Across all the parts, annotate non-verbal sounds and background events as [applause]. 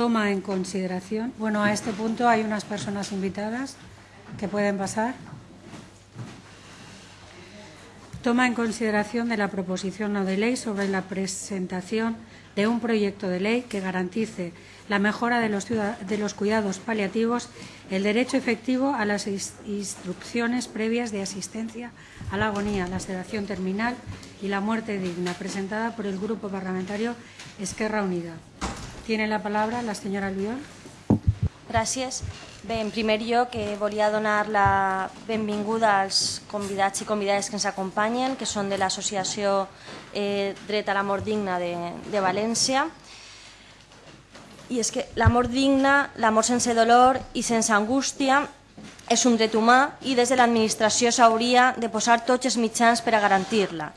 toma en consideración. Bueno, a este punto hay unas personas invitadas que pueden pasar. Toma en consideración de la proposición no de ley sobre la presentación de un proyecto de ley que garantice la mejora de los, de los cuidados paliativos, el derecho efectivo a las instrucciones previas de asistencia a la agonía, la sedación terminal y la muerte digna, presentada por el Grupo Parlamentario Esquerra Unida. Tiene la palabra la senyora Albiol. Gràcies. Bé, en primer lloc eh, volia donar la benvinguda als convidats i convidades que ens acompanyen, que són de l'associació eh, Dret a la Mort Digna de, de València. I és que la mort digna, la mort sense dolor i sense angústia és un dret humà i des de l'administració s'hauria de posar tots els mitjans per a garantir-la.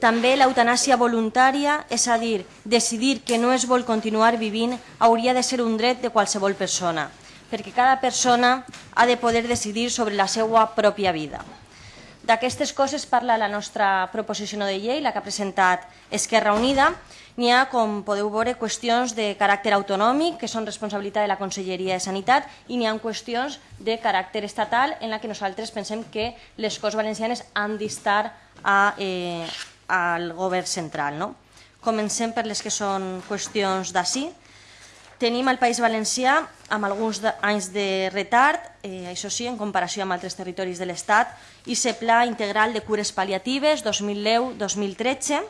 També l'eutanàsia voluntària, és a dir, decidir que no es vol continuar vivint, hauria de ser un dret de qualsevol persona, perquè cada persona ha de poder decidir sobre la seva pròpia vida. D'aquestes coses parla la nostra proposició de llei, la que ha presentat Esquerra Unida. N'hi ha, com podeu veure, qüestions de caràcter autonòmic, que són responsabilitat de la Conselleria de Sanitat, i n'hi ha qüestions de caràcter estatal, en la que nosaltres pensem que les Corts Valencianes han d'estar a, eh, al govern central. No? Comencem per les que són qüestions d'ací. Tenim el País Valencià amb alguns anys de retard, eh, això sí, en comparació amb altres territoris de l'Estat, i se Pla Integral de Cures Paliatives 2010-2013.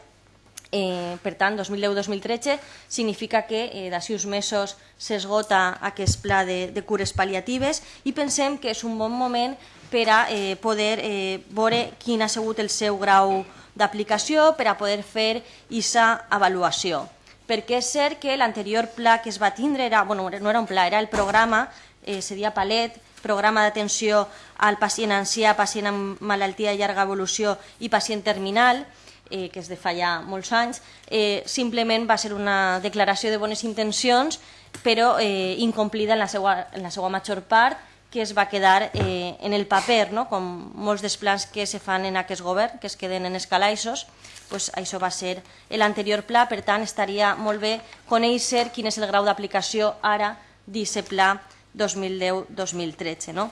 Eh, per tant, 2010-2013 significa que eh, d'ací uns mesos s'esgota aquest pla de, de cures paliatives i pensem que és un bon moment per a eh, poder eh, veure quin ha sigut el seu grau d'aplicació per a poder fer aquesta avaluació. Perquè és cert que l'anterior pla que es va tindre, era, bueno, no era un pla, era el programa, eh, seria Palet, programa d'atenció al pacient ancià, pacient amb malaltia de llarga evolució i pacient terminal, eh, que és de fa ja molts anys, eh, simplement va ser una declaració de bones intencions, però eh, incomplida en la, seva, en la seva major part, que es va quedar eh, en el paper, no? com molts dels plans que se fan en aquest govern, que es queden en escalaixos, pues això va ser l'anterior pla, per tant estaria molt bé conèixer quin és el grau d'aplicació ara d'aquest pla 2010-2013. No?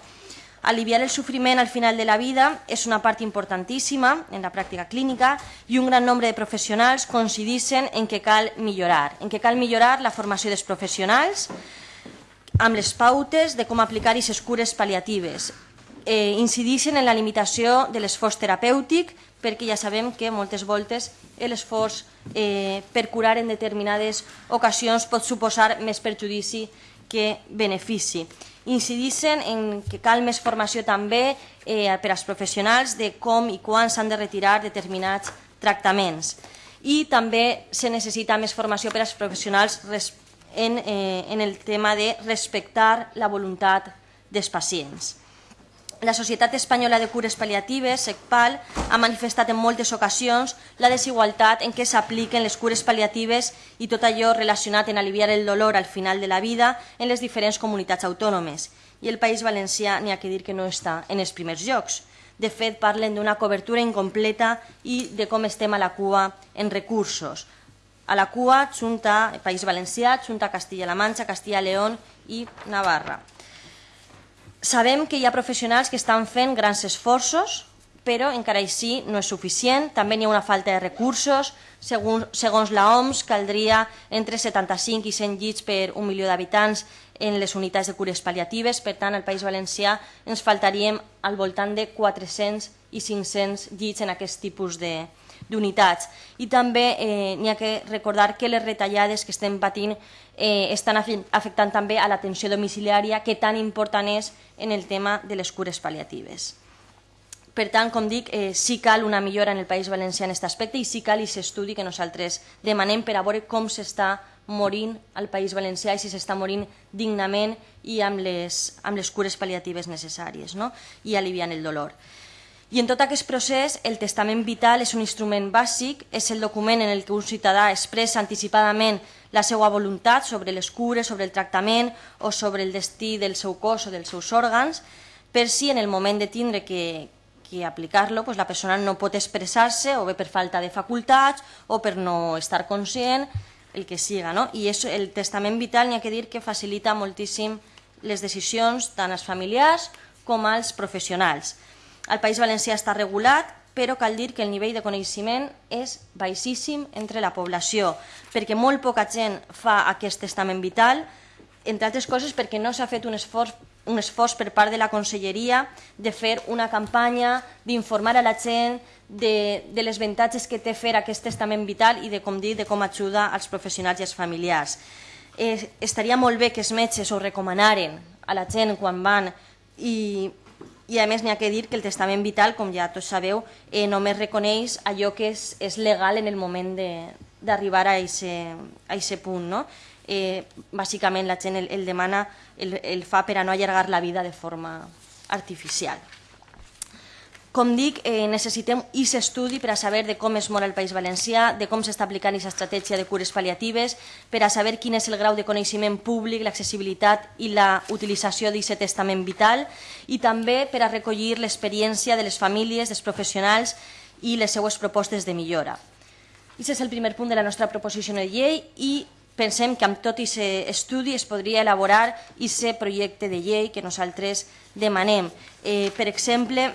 Aliviar el sofriment al final de la vida és una part importantíssima en la pràctica clínica i un gran nombre de professionals coincideixen en que cal millorar, en que cal millorar la formació dels professionals, amb les pautes de com aplicar aquestes cures paliatives. Eh, incideixen en la limitació de l'esforç terapèutic perquè ja sabem que moltes voltes l'esforç eh, per curar en determinades ocasions pot suposar més perjudici que benefici. Incideixen en que cal més formació també eh, per als professionals de com i quan s'han de retirar determinats tractaments. I també se necessita més formació per als professionals respecte en, eh, en el tema de respectar la voluntat dels pacients. La Societat Espanyola de Cures Paliatives, SECPAL, ha manifestat en moltes ocasions la desigualtat en què s'apliquen les cures paliatives i tot allò relacionat en aliviar el dolor al final de la vida en les diferents comunitats autònomes. I el País Valencià n'hi ha que dir que no està en els primers llocs. De fet, parlen d'una cobertura incompleta i de com estem a la cua en recursos. A la cua, junta País Valencià, junta Castilla-La Manxa, Castilla-León i Navarra. Sabem que hi ha professionals que estan fent grans esforços, però encara així no és suficient. També hi ha una falta de recursos. Segons, segons la OMS, caldria entre 75 i 100 llits per un milió d'habitants en les unitats de cures paliatives. Per tant, al País Valencià ens faltaríem al voltant de 400 i 500 llits en aquest tipus de, d'unitats. I també eh, n'hi ha que recordar que les retallades que estem patint eh, estan afectant també a l'atenció domiciliària, que tan important és en el tema de les cures paliatives. Per tant, com dic, eh, sí cal una millora en el País Valencià en aquest aspecte i sí cal i s'estudi que nosaltres demanem per a veure com s'està morint al País Valencià i si s'està morint dignament i amb les, amb les cures paliatives necessàries no? i aliviant el dolor. I en tot aquest procés, el testament vital és un instrument bàsic, és el document en el que un ciutadà expressa anticipadament la seva voluntat sobre les cures, sobre el tractament o sobre el destí del seu cos o dels seus òrgans, per si en el moment de tindre que, que aplicar-lo pues, la persona no pot expressar-se o bé per falta de facultats o per no estar conscient el que siga. No? I és, el testament vital n'hi ha que dir que facilita moltíssim les decisions tant als familiars com als professionals. Al País Valencià està regulat, però cal dir que el nivell de coneixement és baixíssim entre la població, perquè molt poca gent fa aquest testament vital, entre altres coses perquè no s'ha fet un esforç un esforç per part de la Conselleria de fer una campanya, d'informar a la gent de, de les avantatges que té fer aquest testament vital i de com dir, de com ajuda als professionals i als familiars. Eh, estaria molt bé que els metges ho recomanaren a la gent quan van i, i a més n'hi ha que dir que el testament vital, com ja tots sabeu, eh, només reconeix allò que és, és legal en el moment d'arribar a aquest punt. No? eh, bàsicament la gent el, el demana, el, el fa per a no allargar la vida de forma artificial. Com dic, eh, necessitem aquest estudi per a saber de com es mor el País Valencià, de com s'està aplicant aquesta estratègia de cures paliatives, per a saber quin és el grau de coneixement públic, l'accessibilitat i la utilització d'aquest testament vital i també per a recollir l'experiència de les famílies, dels professionals i les seues propostes de millora. Aquest és el primer punt de la nostra proposició de llei i pensem que amb tot aquest estudi es podria elaborar aquest projecte de llei que nosaltres demanem. Eh, per exemple,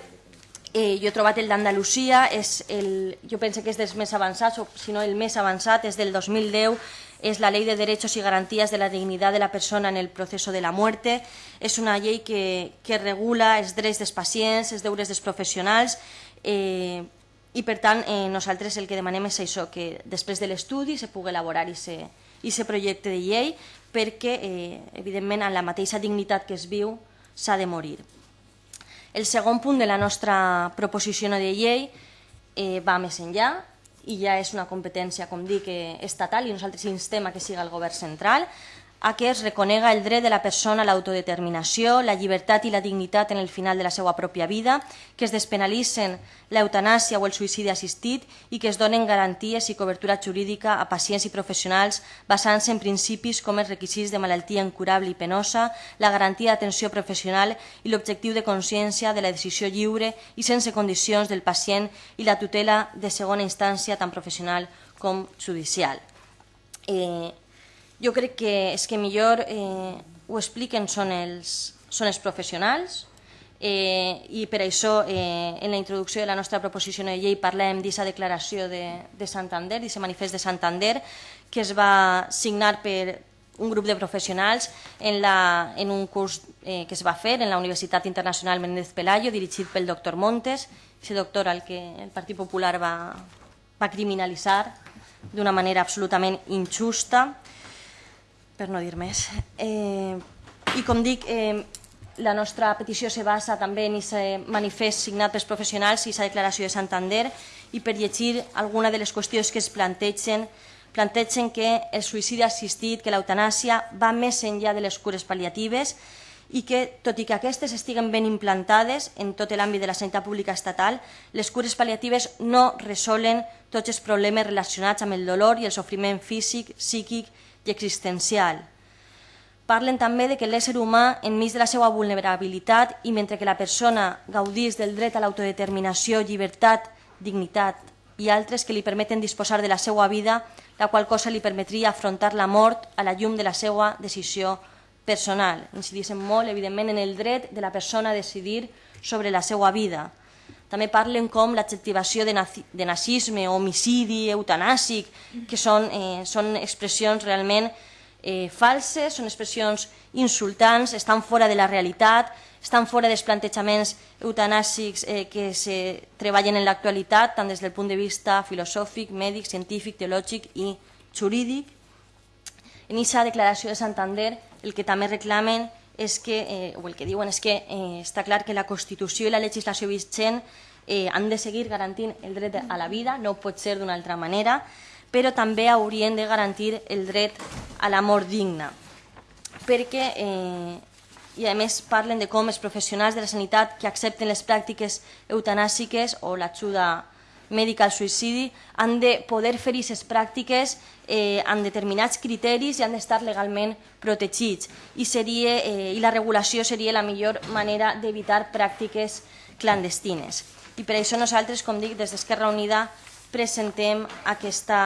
eh, jo he trobat el d'Andalusia, jo penso que és dels més avançats, o si no el més avançat, és del 2010, és la Ley de Derechos y Garantías de la Dignidad de la Persona en el Proceso de la Muerte. És una llei que, que regula els drets dels pacients, els deures dels professionals, eh, i per tant eh, nosaltres el que demanem és això, que després de l'estudi se pugui elaborar aquest aquest projecte de llei perquè, eh, evidentment, amb la mateixa dignitat que es viu, s'ha de morir. El segon punt de la nostra proposició de llei eh, va més enllà i ja és una competència, com dic, eh, estatal i nosaltres instem a que siga el govern central a que es reconega el dret de la persona a l'autodeterminació, la llibertat i la dignitat en el final de la seva pròpia vida, que es despenalitzen l'eutanàsia o el suïcidi assistit i que es donen garanties i cobertura jurídica a pacients i professionals basant-se en principis com els requisits de malaltia incurable i penosa, la garantia d'atenció professional i l'objectiu de consciència de la decisió lliure i sense condicions del pacient i la tutela de segona instància tant professional com judicial. Eh, jo crec que és que millor eh, ho expliquen són els, són els professionals eh, i per això eh, en la introducció de la nostra proposició de llei parlem d'aquesta declaració de, de Santander, d'aquest manifest de Santander que es va signar per un grup de professionals en, la, en un curs eh, que es va fer en la Universitat Internacional Menéndez Pelayo dirigit pel doctor Montes, aquest doctor al que el Partit Popular va, va criminalitzar d'una manera absolutament injusta per no dir més. Eh, I com dic, eh, la nostra petició se basa també en aquest manifest signat pels professionals i aquesta declaració de Santander i per llegir alguna de les qüestions que es plantegen plantegen que el suïcidi assistit, que l'eutanàsia va més enllà de les cures pal·liatives i que, tot i que aquestes estiguen ben implantades en tot l'àmbit de la sanitat pública estatal, les cures pal·liatives no resolen tots els problemes relacionats amb el dolor i el sofriment físic, psíquic existencial. Parlen també de que l'ésser humà, enmig de la seva vulnerabilitat i mentre que la persona gaudís del dret a l'autodeterminació, llibertat, dignitat i altres que li permeten disposar de la seva vida, la qual cosa li permetria afrontar la mort a la llum de la seva decisió personal. Incidissem molt, evidentment, en el dret de la persona a decidir sobre la seva vida. També parlen com l'adjectivació de, de nazisme, homicidi, eutanàsic, que són, eh, són expressions realment eh, falses, són expressions insultants, estan fora de la realitat, estan fora dels plantejaments eutanàsics eh, que se treballen en l'actualitat, tant des del punt de vista filosòfic, mèdic, científic, teològic i jurídic. En aquesta declaració de Santander el que també reclamen és que, eh, o el que diuen és que eh, està clar que la Constitució i la legislació vigent eh, han de seguir garantint el dret a la vida, no pot ser d'una altra manera, però també haurien de garantir el dret a la mort digna. Perquè, eh, i a més parlen de com els professionals de la sanitat que accepten les pràctiques eutanàsiques o l'ajuda mèdica al suïcidi han de poder fer aquestes pràctiques eh, amb determinats criteris i han d'estar legalment protegits. I, seria, eh, I la regulació seria la millor manera d'evitar pràctiques clandestines. I per això nosaltres, com dic, des d'Esquerra Unida presentem aquesta,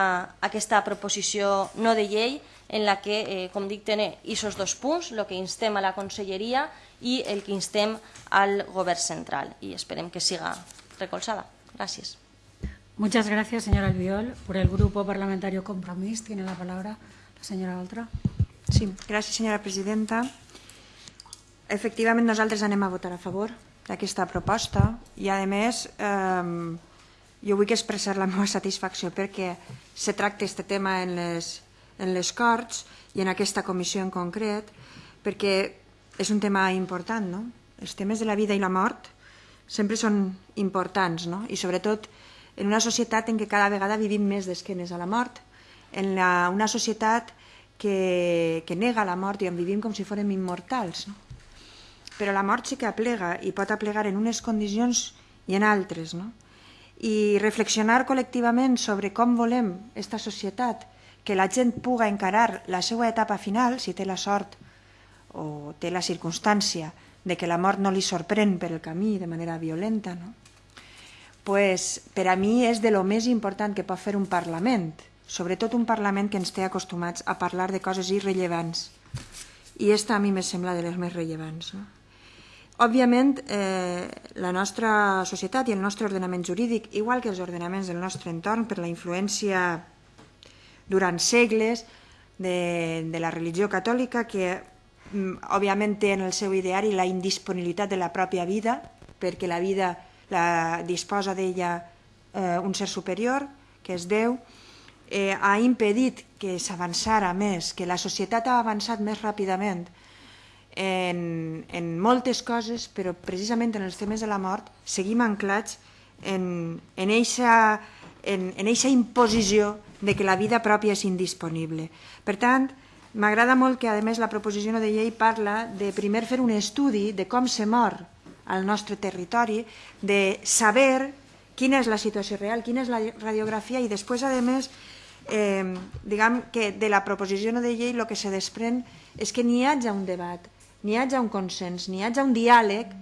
aquesta proposició no de llei en la que, eh, com dic, té aquests dos punts, el que instem a la Conselleria i el que instem al Govern central. I esperem que siga recolzada. Gràcies. Muchas gracias, señora Albiol. Por el Grupo Parlamentario Compromís tiene la palabra la señora Oltra. Sí, gràcies, senyora presidenta. Efectivament, nosaltres anem a votar a favor d'aquesta proposta i, a més, eh, jo vull expressar la meva satisfacció perquè se tracta aquest tema en les, en les Corts i en aquesta comissió en concret, perquè és un tema important, no? Els temes de la vida i la mort sempre són importants, no? I sobretot en una societat en què cada vegada vivim més d'esquenes a la mort, en la, una societat que, que nega la mort i on vivim com si fórem immortals, no? però la mort sí que aplega i pot aplegar en unes condicions i en altres. No? I reflexionar col·lectivament sobre com volem aquesta societat, que la gent puga encarar la seva etapa final, si té la sort o té la circumstància de que la mort no li sorprèn per el camí de manera violenta, no? Pues, per a mi és de lo més important que pot fer un Parlament, sobretot un Parlament que ens té acostumats a parlar de coses irrellevants. I esta a mi me sembla de les més rellevants. No? Òbviament, eh, la nostra societat i el nostre ordenament jurídic, igual que els ordenaments del nostre entorn, per la influència durant segles de, de la religió catòlica, que mm, òbviament té en el seu ideari la indisponibilitat de la pròpia vida, perquè la vida la disposa d'ella eh, un ser superior, que és Déu, eh, ha impedit que s'avançara més, que la societat ha avançat més ràpidament, en, en moltes coses, però precisament en els temes de la mort seguim anclats en, en, eixa, en, en eixa imposició de que la vida pròpia és indisponible. Per tant, m'agrada molt que, a més, la proposició de llei parla de primer fer un estudi de com se mor al nostre territori, de saber quina és la situació real, quina és la radiografia i després, a més, eh, diguem que de la proposició de llei el que se desprèn és que n'hi hagi un debat, n'hi hagi un consens, n'hi hagi un diàleg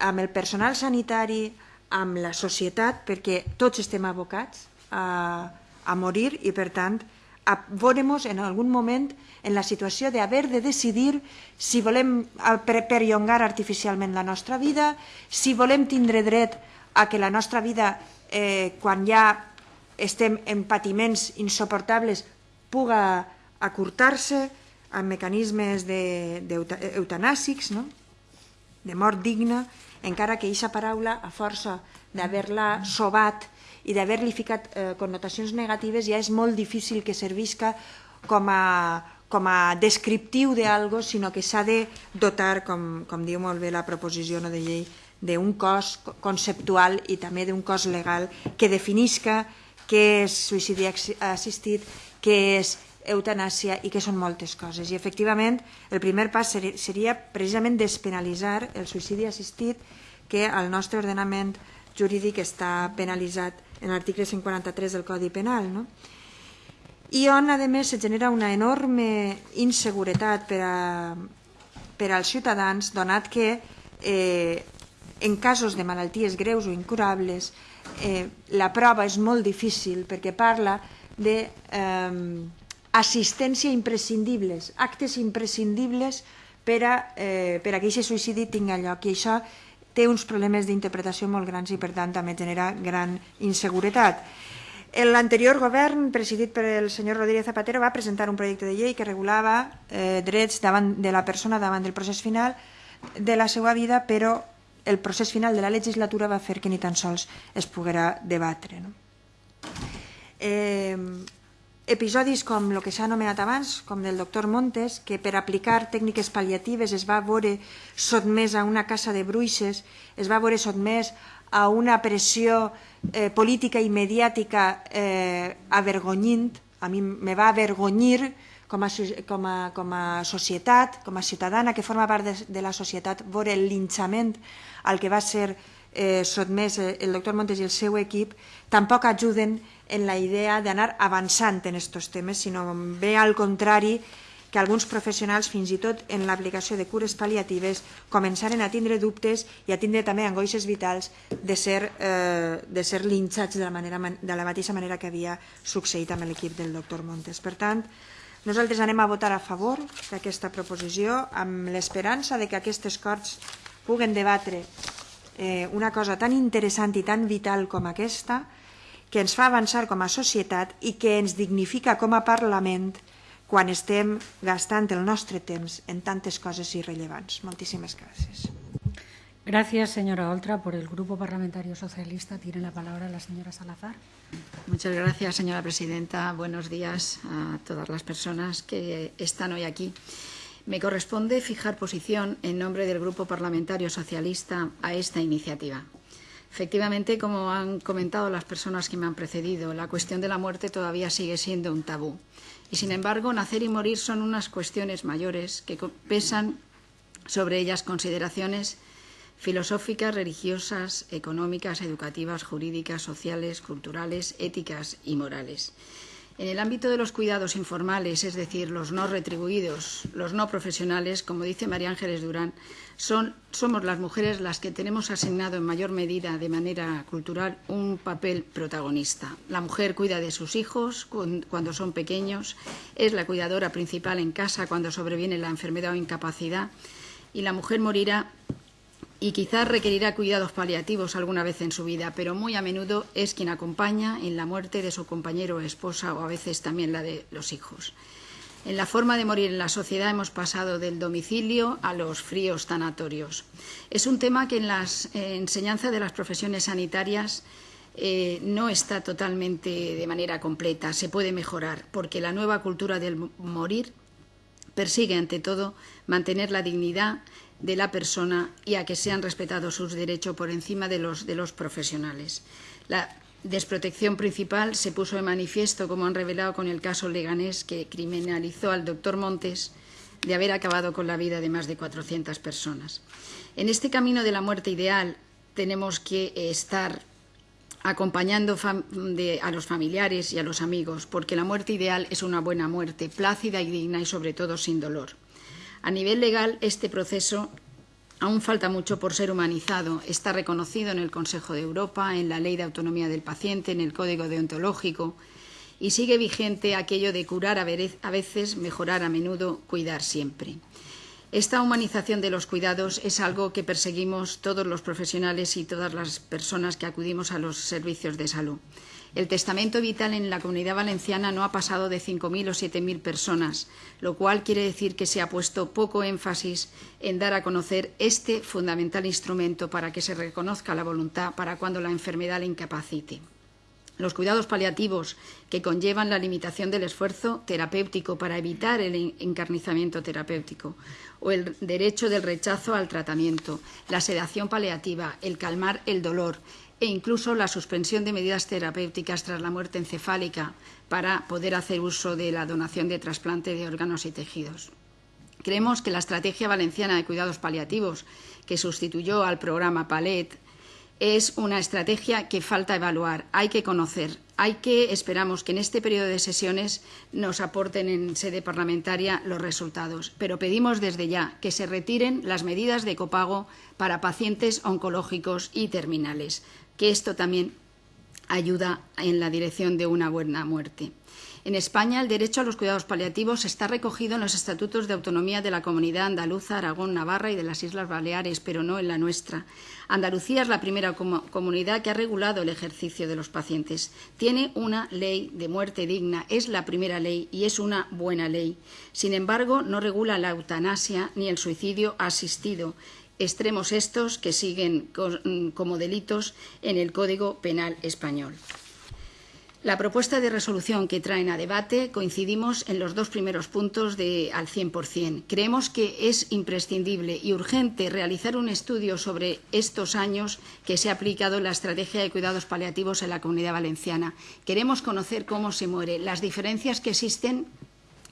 amb el personal sanitari, amb la societat, perquè tots estem abocats a, a morir i, per tant, a veure-nos en algun moment en la situació d'haver de decidir si volem perllongar artificialment la nostra vida, si volem tindre dret a que la nostra vida, eh, quan ja estem en patiments insoportables, puga acurtar-se, amb mecanismes eutanàsics, no? de mort digna, encara que aquesta paraula, a força d'haver-la sobat i d'haver-li ficat eh, connotacions negatives, ja és molt difícil que servisca com a, com a descriptiu d'algo, sinó que s'ha de dotar, com, com diu molt bé la proposició no de llei, d'un cos conceptual i també d'un cos legal que definisca què és suïcidi assistit, què és eutanàsia i que són moltes coses. I efectivament el primer pas seria precisament despenalitzar el suïcidi assistit que al nostre ordenament jurídic està penalitzat en l'article 143 del Codi Penal. No? I on, a més, se genera una enorme inseguretat per, a, per als ciutadans, donat que eh, en casos de malalties greus o incurables eh, la prova és molt difícil perquè parla de eh, assistència imprescindibles, actes imprescindibles per a, eh, per a que aquest suïcidi tingui lloc. I això té uns problemes d'interpretació molt grans i, per tant, també genera gran inseguretat. L'anterior govern, presidit per el senyor Rodríguez Zapatero, va presentar un projecte de llei que regulava eh, drets davant de la persona davant del procés final de la seva vida, però el procés final de la legislatura va fer que ni tan sols es poguera debatre. No? Eh, episodis com el que s'ha anomenat abans, com del doctor Montes, que per aplicar tècniques pal·liatives es va veure sotmès a una casa de bruixes, es va veure sotmès a una pressió eh, política i mediàtica eh, avergonyint, a mi me va avergonyir com a, com, a, com a societat, com a ciutadana que forma part de, de la societat, veure el linxament al que va ser eh, sotmès el doctor Montes i el seu equip, tampoc ajuden en la idea d'anar avançant en aquests temes, sinó bé al contrari que alguns professionals, fins i tot en l'aplicació de cures pal·liatives, començaren a tindre dubtes i a tindre també angoixes vitals de ser, eh, de ser linxats de la, manera, de la mateixa manera que havia succeït amb l'equip del doctor Montes. Per tant, nosaltres anem a votar a favor d'aquesta proposició amb l'esperança de que aquestes Corts puguen debatre eh, una cosa tan interessant i tan vital com aquesta, que ens fa avançar com a societat i que ens dignifica com a Parlament quan estem gastant el nostre temps en tantes coses irrellevants. Moltíssimes gràcies. Gracias, señora Oltra. Por el Grupo Parlamentario Socialista tiene la palabra la señora Salazar. Muchas gracias, señora presidenta. Buenos días a todas las personas que están hoy aquí. Me corresponde fijar posición en nombre del Grupo Parlamentario Socialista a esta iniciativa. Efectivamente, como han comentado las personas que me han precedido, la cuestión de la muerte todavía sigue siendo un tabú. Y, sin embargo, nacer y morir son unas cuestiones mayores que pesan sobre ellas consideraciones filosóficas, religiosas, económicas, educativas, jurídicas, sociales, culturales, éticas y morales. En el ámbito de los cuidados informales, es decir, los no retribuidos, los no profesionales, como dice María Ángeles Durán, somos las mujeres las que tenemos asignado en mayor medida, de manera cultural, un papel protagonista. La mujer cuida de sus hijos cuando son pequeños, es la cuidadora principal en casa cuando sobreviene la enfermedad o incapacidad y la mujer morirá y quizás requerirá cuidados paliativos alguna vez en su vida, pero muy a menudo es quien acompaña en la muerte de su compañero o esposa o a veces también la de los hijos. En la forma de morir en la sociedad hemos pasado del domicilio a los fríos tanatorios. Es un tema que en la enseñanza de las profesiones sanitarias eh, no está totalmente de manera completa, se puede mejorar, porque la nueva cultura del morir persigue ante todo mantener la dignidad de la persona y a que sean respetados sus derechos por encima de los, de los profesionales. La desprotección principal se puso de manifiesto, como han revelado con el caso Leganés, que criminalizó al doctor Montes de haber acabado con la vida de más de 400 personas. En este camino de la muerte ideal tenemos que estar acompañando a los familiares y a los amigos, porque la muerte ideal es una buena muerte, plácida y digna y sobre todo sin dolor. A nivel legal, este proceso aún falta mucho por ser humanizado. Está reconocido en el Consejo de Europa, en la Ley de Autonomía del Paciente, en el Código Deontológico y sigue vigente aquello de curar a veces, mejorar a menudo, cuidar siempre. Esta humanización de los cuidados es algo que perseguimos todos los profesionales y todas las personas que acudimos a los servicios de salud. El testamento vital en la comunidad valenciana no ha pasado de 5.000 o 7.000 personas, lo cual quiere decir que se ha puesto poco énfasis en dar a conocer este fundamental instrumento para que se reconozca la voluntad para cuando la enfermedad le incapacite. Los cuidados paliativos que conllevan la limitación del esfuerzo terapéutico para evitar el encarnizamiento terapéutico o el derecho del rechazo al tratamiento, la sedación paliativa, el calmar el dolor, e incluso la suspensión de medidas terapéuticas tras la muerte encefálica para poder hacer uso de la donación de trasplante de órganos y tejidos. Creemos que la Estrategia Valenciana de Cuidados Paliativos, que sustituyó al programa PALET, es una estrategia que falta evaluar, hay que conocer, hay que, esperamos que en este periodo de sesiones nos aporten en sede parlamentaria los resultados, pero pedimos desde ya que se retiren las medidas de copago para pacientes oncológicos y terminales que esto también ayuda en la dirección de una buena muerte. En España, el derecho a los cuidados paliativos está recogido en los estatutos de autonomía de la Comunidad Andaluza, Aragón, Navarra y de las Islas Baleares, pero no en la nuestra. Andalucía es la primera comunidad que ha regulado el ejercicio de los pacientes. Tiene una ley de muerte digna, es la primera ley y es una buena ley. Sin embargo, no regula la eutanasia ni el suicidio asistido extremos estos que siguen mm, como delitos en el Código Penal español. La propuesta de resolución que traen a debate coincidimos en los dos primeros puntos de, al 100%. Creemos que es imprescindible y urgente realizar un estudio sobre estos años que se ha aplicado la estrategia de cuidados paliativos en la Comunidad Valenciana. Queremos conocer cómo se muere, las diferencias que existen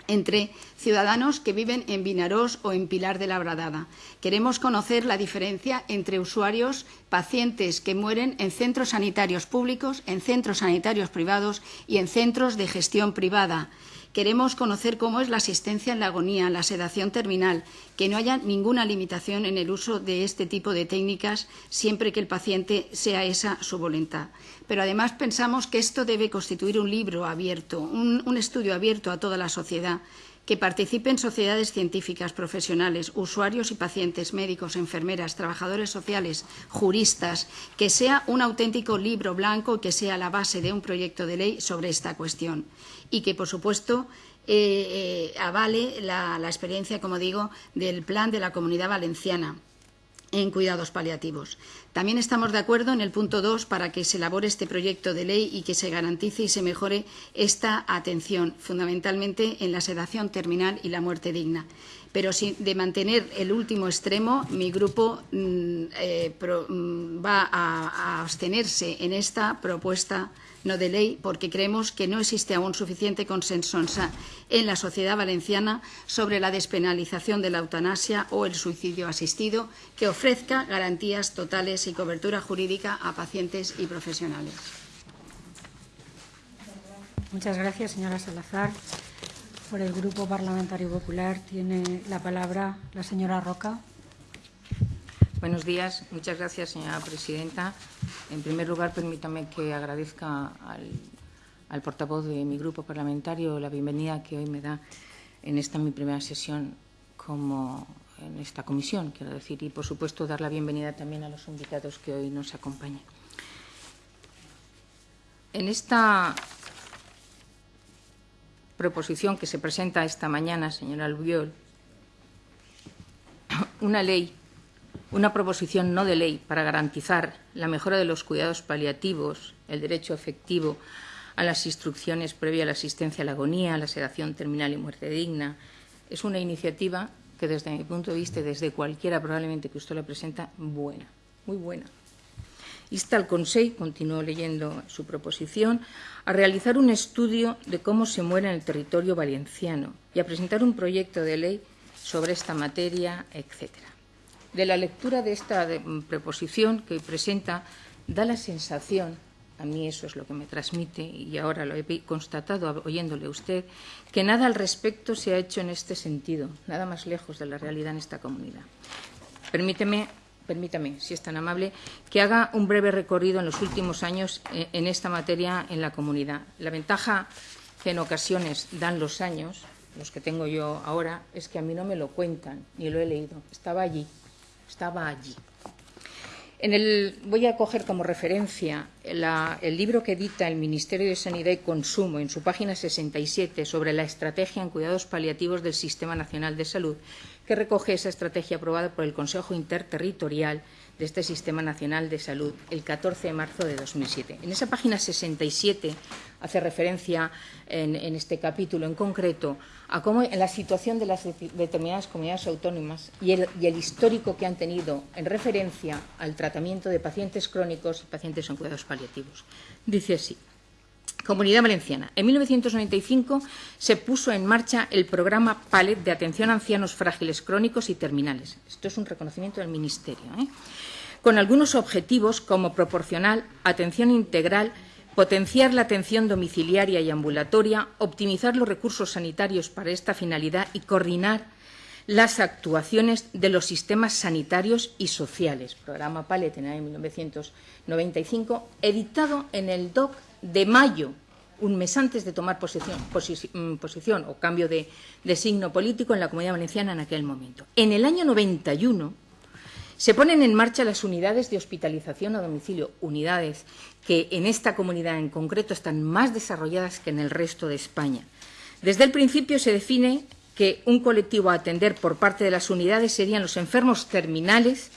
entre ciudadanos que viven en Vinarós o en Pilar de la Bradada. Queremos conocer la diferencia entre usuarios, pacientes que mueren en centros sanitarios públicos, en centros sanitarios privados y en centros de gestión privada. Queremos conocer cómo es la asistencia en la agonía, la sedación terminal, que no haya ninguna limitación en el uso de este tipo de técnicas siempre que el paciente sea esa su voluntad. Pero además pensamos que esto debe constituir un libro abierto, un, un estudio abierto a toda la sociedad que participen sociedades científicas, profesionales, usuarios y pacientes, médicos, enfermeras, trabajadores sociales, juristas, que sea un auténtico libro blanco que sea la base de un proyecto de ley sobre esta cuestión. Y que, por supuesto, eh, eh, avale la, experiencia, como digo, del plan de la Comunidad Valenciana en cuidados paliativos. También estamos de acuerdo en el punto 2 para que se elabore este proyecto de ley y que se garantice y se mejore esta atención, fundamentalmente en la sedación terminal y la muerte digna. Pero si de mantener el último extremo, mi grupo mm, eh, mm, va a, a abstenerse en esta propuesta no de ley, porque creemos que no existe aún suficiente consenso en la sociedad valenciana sobre la despenalización de la eutanasia o el suicidio asistido, que ofrezca garantías totales y cobertura jurídica a pacientes y profesionales. Muchas gracias, señora Salazar. Por el Grupo Parlamentario Popular tiene la palabra la señora Roca. Buenos días. Muchas gracias, señora presidenta. En primer lugar, permítame que agradezca al, al, portavoz de mi grupo parlamentario la bienvenida que hoy me da en esta mi primera sesión como en esta comisión, quiero decir, y por supuesto dar la bienvenida también a los invitados que hoy nos acompañan. En esta proposición que se presenta esta mañana, señora Albiol, una ley una proposición no de ley para garantizar la mejora de los cuidados paliativos, el derecho efectivo a las instrucciones previa a la asistencia a la agonía, a la sedación terminal y muerte digna, es una iniciativa que desde mi punto de vista, desde cualquiera probablemente que usted la presenta, buena, muy buena. Insta al Consejo, continuó leyendo su proposición, a realizar un estudio de cómo se muere en el territorio valenciano y a presentar un proyecto de ley sobre esta materia, etcétera de la lectura de esta mm, preposición que presenta da la sensación, a mí eso es lo que me transmite y ahora lo he constatado oyéndole a usted, que nada al respecto se ha hecho en este sentido, nada más lejos de la realidad en esta comunidad. Permíteme, permítame, si es tan amable, que haga un breve recorrido en los últimos años eh, en esta materia en la comunidad. La ventaja que en ocasiones dan los años, los que tengo yo ahora, es que a mí no me lo cuentan, ni lo he leído. Estaba allí, estaba allí. En el, voy a coger como referencia el libro que edita el Ministerio de Sanidad y Consumo en su página 67 sobre la estrategia en cuidados paliativos del Sistema Nacional de Salud, que recoge esa estrategia aprobada por el Consejo Interterritorial de este Sistema Nacional de Salud el 14 de marzo de 2007. En esa página 67 hace referencia en, este capítulo en concreto a cómo en la situación de las determinadas comunidades autónomas y el, y el histórico que han tenido en referencia al tratamiento de pacientes crónicos y pacientes en cuidados paliativos. Dice así. Comunidad Valenciana. En 1995 se puso en marcha el programa PALET de atención a ancianos frágiles crónicos y terminales. Esto es un reconocimiento del Ministerio. ¿eh? Con algunos objetivos como proporcional, atención integral, potenciar la atención domiciliaria y ambulatoria, optimizar los recursos sanitarios para esta finalidad y coordinar las actuaciones de los sistemas sanitarios y sociales. Programa PALET en el año 1995, editado en el DOC de mayo, un mes antes de tomar posición, posi mm, posición o cambio de, de signo político en la Comunidad Valenciana en aquel momento. En el año 91 se ponen en marcha las unidades de hospitalización a domicilio, unidades que en esta comunidad en concreto están más desarrolladas que en el resto de España. Desde el principio se define que un colectivo a atender por parte de las unidades serían los enfermos terminales,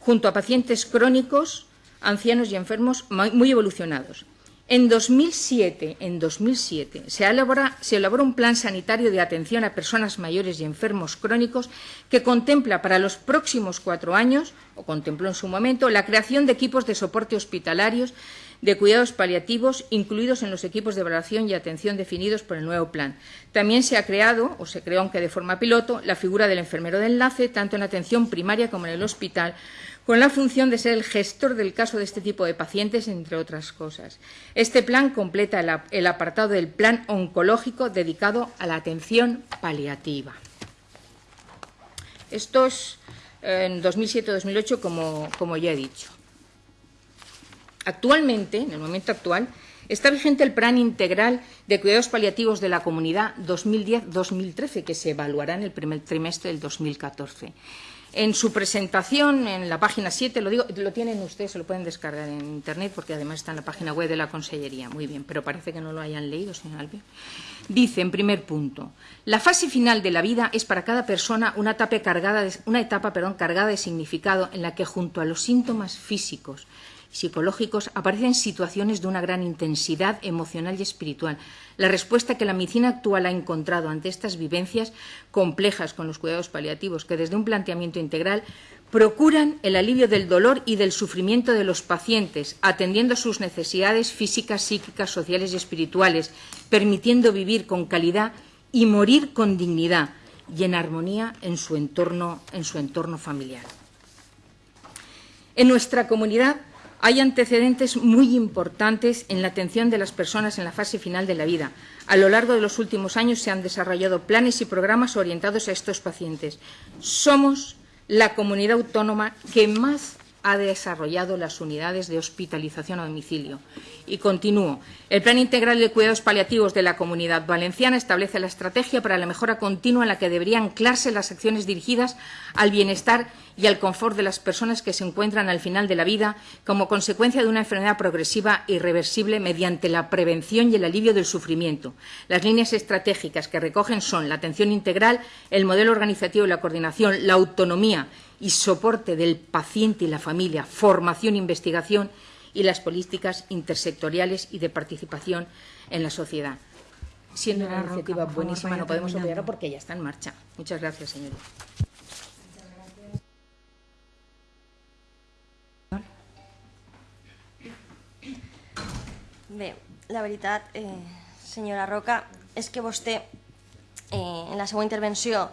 junto a pacientes crónicos, ancianos y enfermos muy evolucionados. En 2007, en 2007 se, elabora, se elabora un plan sanitario de atención a personas mayores y enfermos crónicos que contempla para los próximos cuatro años, o contempló en su momento, la creación de equipos de soporte hospitalarios de cuidados paliativos incluidos en los equipos de evaluación y atención definidos por el nuevo plan. También se ha creado, o se creó aunque de forma piloto, la figura del enfermero de enlace, tanto en atención primaria como en el hospital, con la función de ser el gestor del caso de este tipo de pacientes, entre otras cosas. Este plan completa el apartado del plan oncológico dedicado a la atención paliativa. Esto es en 2007-2008, como, como ya he dicho. Actualmente, en el momento actual, está vigente el Plan Integral de Cuidados Paliativos de la Comunidad 2010-2013, que se evaluará en el primer trimestre del 2014. En su presentación, en la página 7, lo, digo, lo tienen ustedes, se lo pueden descargar en Internet, porque además está en la página web de la Consellería. Muy bien, pero parece que no lo hayan leído, señor Albi. Dice, en primer punto, la fase final de la vida es para cada persona una etapa, cargada de, una etapa cargada de significado en la que, junto a los síntomas físicos psicológicos aparecen situaciones de una gran intensidad emocional y espiritual. La respuesta que la medicina actual ha encontrado ante estas vivencias complejas con los cuidados paliativos, que desde un planteamiento integral procuran el alivio del dolor y del sufrimiento de los pacientes, atendiendo sus necesidades físicas, psíquicas, sociales y espirituales, permitiendo vivir con calidad y morir con dignidad y en armonía en su entorno, en su entorno familiar. En nuestra comunidad hay antecedentes muy importantes en la atención de las personas en la fase final de la vida. A lo largo de los últimos años se han desarrollado planes y programas orientados a estos pacientes. Somos la comunidad autónoma que más ha desarrollado las unidades de hospitalización a domicilio. Y continúo. El Plan Integral de Cuidados Paliativos de la Comunidad Valenciana establece la estrategia para la mejora continua en la que deberían anclarse las acciones dirigidas al bienestar y al confort de las personas que se encuentran al final de la vida como consecuencia de una enfermedad progresiva e irreversible mediante la prevención y el alivio del sufrimiento. Las líneas estratégicas que recogen son la atención integral, el modelo organizativo y la coordinación, la autonomía y soporte del paciente y la familia, formación e investigación y las políticas intersectoriales y de participación en la sociedad. Siendo una iniciativa buenísima, no podemos olvidarlo porque ya está en marcha. Muchas gracias, señora. Bé, la veritat, eh, senyora Roca, és que vostè, eh, en la seva intervenció,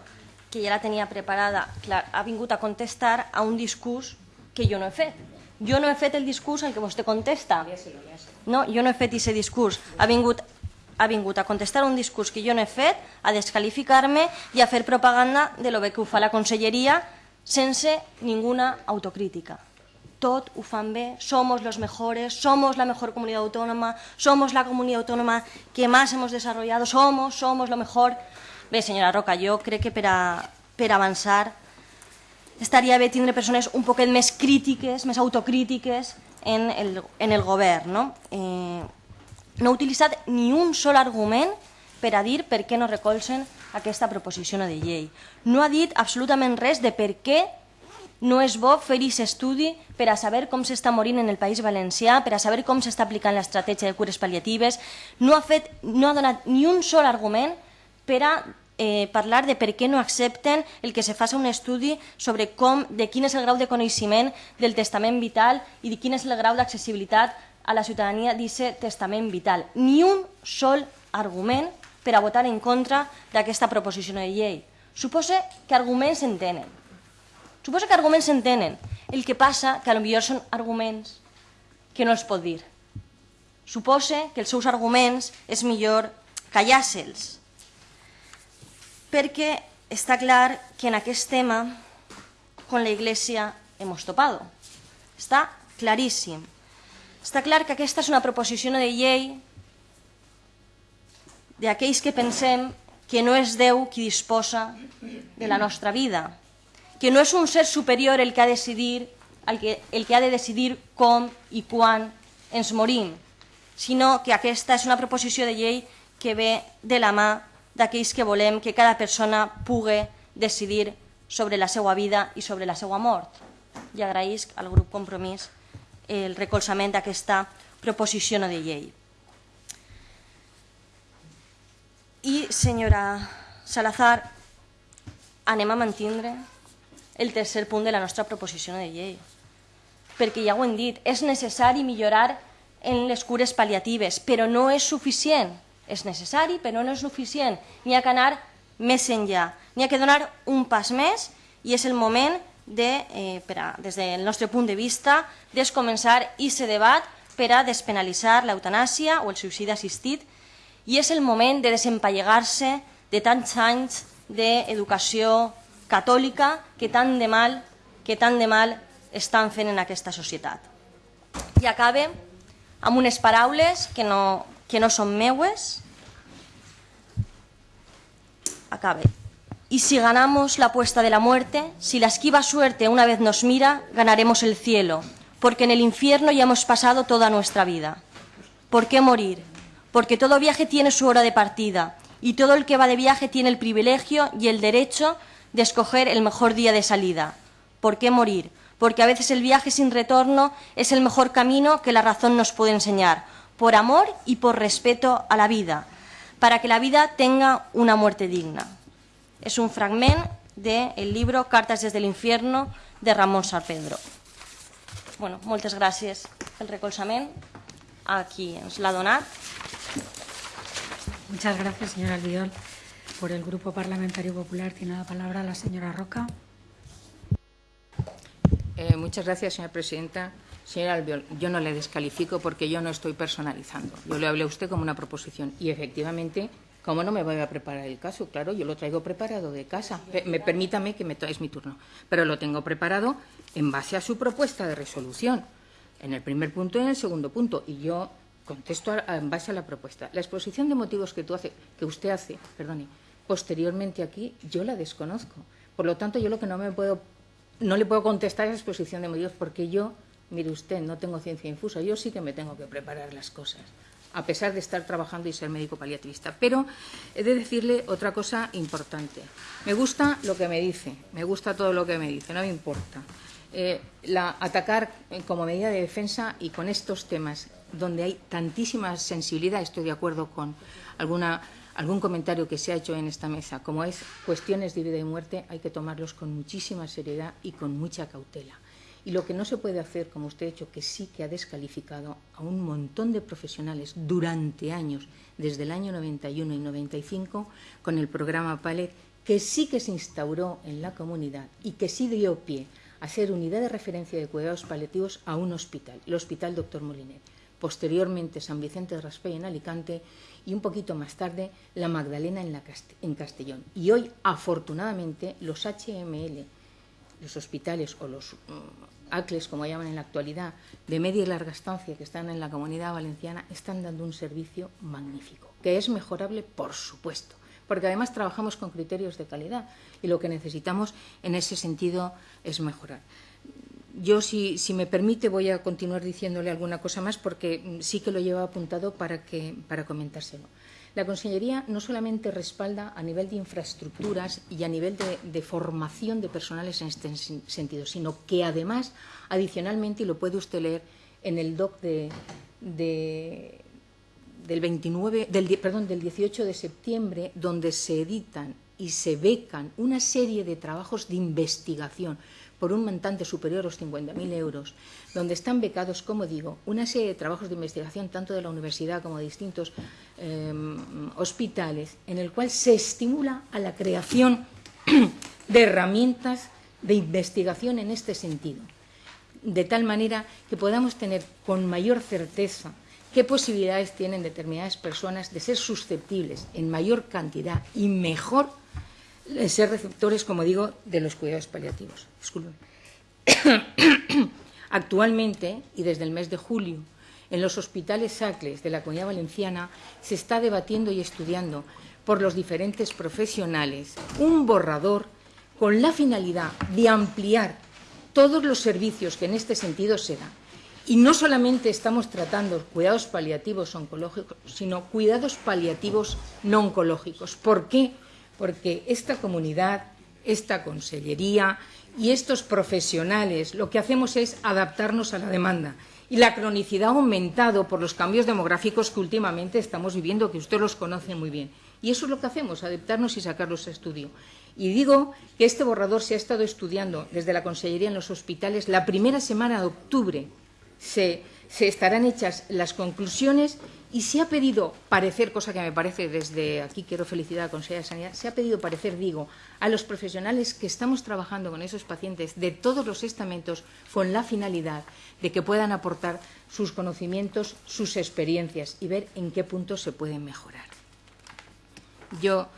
que ja la tenia preparada, clar, ha vingut a contestar a un discurs que jo no he fet. Jo no he fet el discurs al que vostè contesta. No, jo no he fet aquest discurs. Ha vingut, ha vingut a contestar un discurs que jo no he fet, a descalificar-me i a fer propaganda de lo bé que ho fa la conselleria sense ninguna autocrítica. Tot ho fan bé, somos los mejores, somos la mejor comunidad autónoma, somos la comunidad autónoma que más hemos desarrollado, somos, somos lo mejor. Bé, senyora Roca, jo crec que per, a, per avançar estaria bé tindre persones un poquet més crítiques, més autocrítiques en el, en el govern. No? Eh, no ha utilitzat ni un sol argument per a dir per què no recolzen aquesta proposició de llei. No ha dit absolutament res de per què no és bo fer aquest estudi per a saber com s'està morint en el País Valencià, per a saber com s'està aplicant l'estratègia de cures paliatives. No ha, fet, no ha donat ni un sol argument per a eh, parlar de per què no accepten el que se faci un estudi sobre com, de quin és el grau de coneixement del testament vital i de quin és el grau d'accessibilitat a la ciutadania d'aquest testament vital. Ni un sol argument per a votar en contra d'aquesta proposició de llei. Suposa que arguments s'entenen. Suposa que arguments s'entenen. El que passa que potser són arguments que no els pot dir. Suposa que els seus arguments és millor callar-se'ls perquè està clar que en aquest tema con la Iglesia hemos topado. Està claríssim. Està clar que aquesta és una proposició de llei d'aquells que pensem que no és Déu qui disposa de la nostra vida, que no és un ser superior el que ha de decidir, el que, el que ha de decidir com i quan ens morim, sinó que aquesta és una proposició de llei que ve de la mà d'aquells que volem que cada persona pugui decidir sobre la seva vida i sobre la seva mort. I agraïsc al grup Compromís el recolzament d'aquesta proposició de llei. I, senyora Salazar, anem a mantindre el tercer punt de la nostra proposició de llei. Perquè ja ho hem dit, és necessari millorar en les cures pal·liatives, però no és suficient. És necessari, però no és suficient. N'hi ha que anar més enllà. N'hi ha que donar un pas més i és el moment de, eh, per a, des del nostre punt de vista, descomençar aquest debat per a despenalitzar l'eutanàsia o el suïcidi assistit i és el moment de desempallegar-se de tants anys d'educació catòlica que tant de mal que tant de mal estan fent en aquesta societat. I acabe amb unes paraules que no, que no són meues. Acabe. Y si ganamos la apuesta de la muerte, si la esquiva suerte una vez nos mira, ganaremos el cielo, porque en el infierno ya hemos pasado toda nuestra vida. ¿Por qué morir? Porque todo viaje tiene su hora de partida y todo el que va de viaje tiene el privilegio y el derecho de escoger el mejor día de salida. ¿Por qué morir? Porque a veces el viaje sin retorno es el mejor camino que la razón nos puede enseñar, por amor y por respeto a la vida, para que la vida tenga una muerte digna. Es un fragment del libro Cartas desde el infierno de Ramón Sarpedro. Bueno, moltes gràcies pel recolzament a qui ens l'ha donat. Muchas gracias, señora Albiol. Por el Grupo Parlamentario Popular tiene la palabra la señora Roca. Eh, muchas gracias, señora presidenta. Señora Albiol, yo no le descalifico porque yo no estoy personalizando. Yo le hablé a usted como una proposición y efectivamente, ¿cómo no me voy a preparar el caso? Claro, yo lo traigo preparado de casa. Me, permítame que me es mi turno, pero lo tengo preparado en base a su propuesta de resolución, en el primer punto y en el segundo punto. Y yo contesto en base a la propuesta. La exposición de motivos que, tú que usted hace, perdone, posteriormente aquí, yo la desconozco. Por lo tanto, yo lo que no me puedo, no le puedo contestar es la exposición de motivos porque yo, mire usted, no tengo ciencia infusa. Yo sí que me tengo que preparar las cosas, a pesar de estar trabajando y ser médico paliativista. Pero he de decirle otra cosa importante. Me gusta lo que me dice, me gusta todo lo que me dice, no me importa. Eh, la, atacar como medida de defensa y con estos temas donde hay tantísima sensibilidad, estoy de acuerdo con alguna algún comentario que se ha hecho en esta mesa, como es cuestiones de vida y muerte, hay que tomarlos con muchísima seriedad y con mucha cautela. Y lo que no se puede hacer, como usted ha hecho, que sí que ha descalificado a un montón de profesionales durante años, desde el año 91 y 95, con el programa PALET, que sí que se instauró en la comunidad y que sí dio pie a ser unidad de referencia de cuidados paliativos a un hospital, el Hospital Doctor Molinet. Posteriormente, San Vicente de Raspey en Alicante y un poquito más tarde la Magdalena en, la en Castellón. Y hoy, afortunadamente, los HML, los hospitales o los mm, ACLES, como llaman en la actualidad, de media y larga estancia que están en la comunidad valenciana, están dando un servicio magnífico, que es mejorable, por supuesto, porque además trabajamos con criterios de calidad y lo que necesitamos en ese sentido es mejorar. Yo, si, si, me permite, voy a continuar diciéndole alguna cosa más porque mm, sí que lo llevo apuntado para, que, para comentárselo. La Consellería no solamente respalda a nivel de infraestructuras y a nivel de, formación de personales en este sentido, sino que además, adicionalmente, y lo puede usted leer en el doc de, de, del, 29, del, perdón, del 18 de septiembre, donde se editan y se becan una serie de trabajos de investigación por un montante superior a los 50.000 euros, donde están becados, como digo, una serie de trabajos de investigación tanto de la universidad como de distintos eh, hospitales, en el cual se estimula a la creación [clears throat] de herramientas de investigación en este sentido, de tal manera que podamos tener con mayor certeza qué posibilidades tienen determinadas personas de ser susceptibles en mayor cantidad y mejor ser receptores, como digo, de los cuidados paliativos. [coughs] Actualmente, y desde el mes de julio, en los hospitales SACLES de la Comunidad Valenciana se está debatiendo y estudiando por los diferentes profesionales un borrador con la finalidad de ampliar todos los servicios que en este sentido se dan. Y no solamente estamos tratando cuidados paliativos oncológicos, sino cuidados paliativos no oncológicos. ¿Por qué? Porque esta comunidad, esta consellería y estos profesionales lo que hacemos es adaptarnos a la demanda. Y la cronicidad ha aumentado por los cambios demográficos que últimamente estamos viviendo, que usted los conoce muy bien. Y eso es lo que hacemos, adaptarnos y sacarlos a estudio. Y digo que este borrador se ha estado estudiando desde la Consellería en los hospitales. La primera semana de octubre se se estarán hechas las conclusiones y se ha pedido parecer, cosa que me parece desde aquí quiero felicitar a la Consejera de Sanidad, se ha pedido parecer, digo, a los profesionales que estamos trabajando con esos pacientes de todos los estamentos con la finalidad de que puedan aportar sus conocimientos, sus experiencias y ver en qué puntos se pueden mejorar. Yo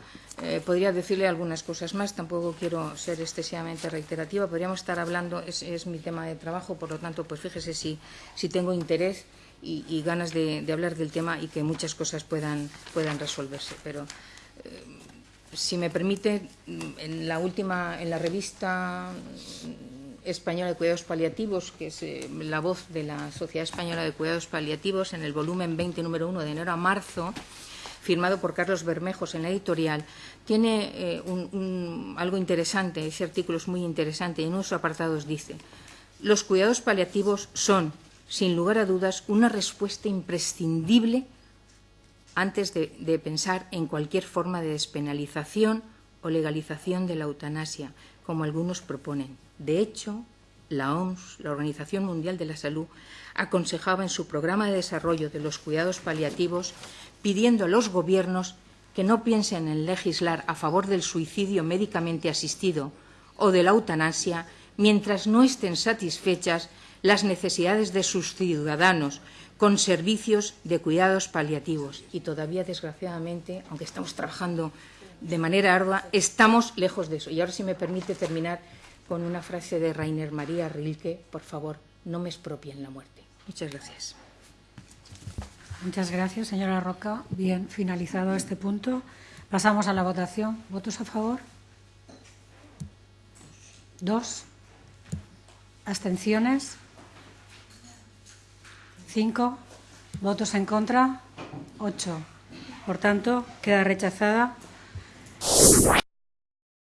eh, podría decirle algunas cosas más, tampoco quiero ser excesivamente reiterativa, podríamos estar hablando, es, es mi tema de trabajo, por lo tanto, pues fíjese si, si tengo interés y, ganas de, de, hablar del tema y que muchas cosas puedan, puedan resolverse. Pero, eh, si me permite, en la última, en la revista Española de Cuidados Paliativos, que es eh, la voz de la Sociedad Española de Cuidados Paliativos, en el volumen 20, número 1, de enero a marzo, firmado por Carlos Bermejos en la editorial, tiene eh, un, un, algo interesante, ese artículo es muy interesante, y en unos apartados dice, los cuidados paliativos son, sin lugar a dudas, una respuesta imprescindible antes de, pensar en cualquier forma de despenalización o legalización de la eutanasia, como algunos proponen. De hecho, la OMS, la Organización Mundial de la Salud, aconsejaba en su programa de desarrollo de los cuidados paliativos pidiendo a los gobiernos que no piensen en legislar a favor del suicidio médicamente asistido o de la eutanasia mientras no estén satisfechas las necesidades de sus ciudadanos con servicios de cuidados paliativos. Y todavía, desgraciadamente, aunque estamos trabajando de manera ardua, estamos lejos de eso. Y ahora, si me permite terminar con una frase de Rainer María Rilke, por favor, no me expropien la muerte. Muchas gracias. Muchas gracias, señora Roca. Bien, finalizado este punto, pasamos a la votación. ¿Votos a favor? Dos. ¿Abstenciones? Cinco. ¿Votos en contra? Ocho. Por tanto, queda rechazada